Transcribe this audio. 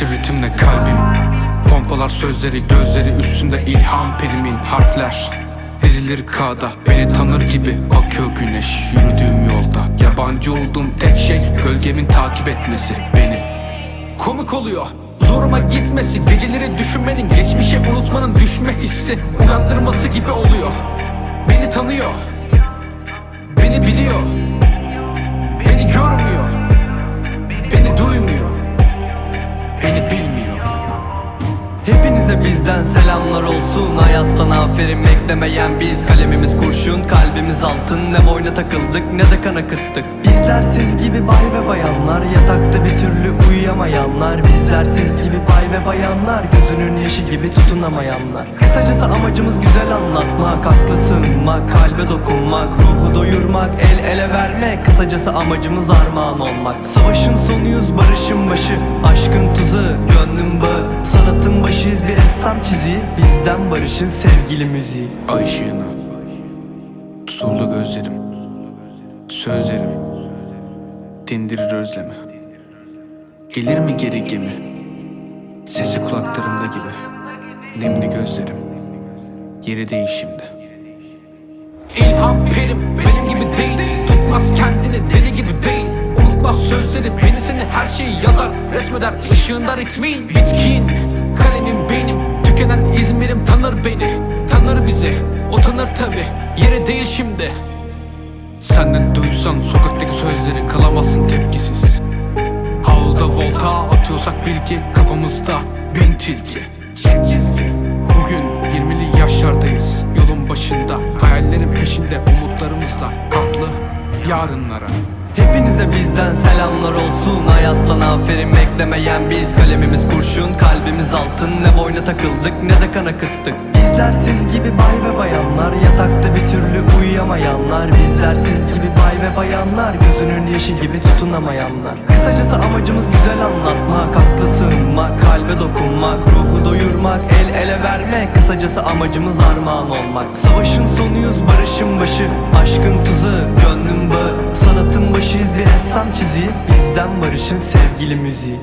Taşır ritimle kalbim. Pompalar sözleri gözleri üstünde ilham perimin harfler. Dizilir kağıda beni tanır gibi bakıyor güneş yürüdüğüm yolda. Yabancı olduğum tek şey gölgemin takip etmesi beni. Komik oluyor Zoruma gitmesi Geceleri düşünmenin Geçmişi unutmanın düşme hissi Uyandırması gibi oluyor. Beni tanıyor Beni biliyor bizden selamlar olsun. Hayattan aferin beklemeyen biz. Kalemimiz kurşun kalbimiz altın. Ne boyna takıldık ne de kan akıttık Bizler siz gibi bay ve bayanlar. Yatakta bir türlü uyuyamayanlar. Bizler siz gibi bay ve bayanlar. Gözünün yaşı gibi tutunamayanlar. Kısacası amacımız güzel anlatmak Aklı sığınmak, kalbe dokunmak Ruhu doyurmak, el ele vermek. Kısacası amacımız armağan olmak. Savaşın sonuyuz barışın başı. Aşkın tuzu, gönlün bağı. Sanatın başıyız bir ressam çiziği Bizden barışın sevgili müziği. Ay ışığına Tutuldu gözlerim Sözlerim Dindirir özlemi. Gelir mi geri gemi Sesi kulaklarımda gibi? Nemli gözlerim Yeri değil şimdi İlham perim benim gibi değil Tutmaz kendini deli gibi değil. Unutmaz sözleri beni seni her şeyi yazar Resmeder ışığında ritmin Bitkin İzmir'im tanır beni Tanır bizi o tanır tabi Yeri değil şimdi. Senden duysan sokaktaki sözleri kalamazsın tepkisiz. Havuzda volta atıyorsak bil ki kafamızda bin tilki. Çek çizgi. Bugün 20'li yaşlardayız Yolun başında Hayallerin peşinde umutlarımızla Kaplı yarınlara Hepinize bizden selamlar olsun. Hayattan aferin beklemeyen biz. Kalemimiz kurşun kalbimiz altın. Ne boyna takıldık ne de kan akıttık Bizler siz gibi bay ve bayanlar. Yatakta bir türlü uyuyamayanlar Bizler siz gibi bay ve bayanlar Gözünün yaşı gibi tutunamayanlar. Kısacası amacımız güzel anlatmak Aklı sığınmak, kalbe dokunmak Ruhu doyurmak, el ele vermek. Kısacası amacımız armağan olmak. Savaşın sonuyuz barışın başı Aşkın tuzu, gönlün bağı. Sanatın başıyız bir ressam çiziği. Bizden barışın sevgili müziği